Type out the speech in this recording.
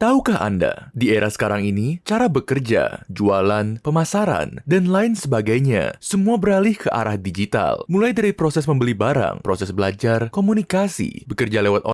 Tahukah Anda, di era sekarang ini, cara bekerja, jualan, pemasaran, dan lain sebagainya, semua beralih ke arah digital. Mulai dari proses membeli barang, proses belajar, komunikasi, bekerja lewat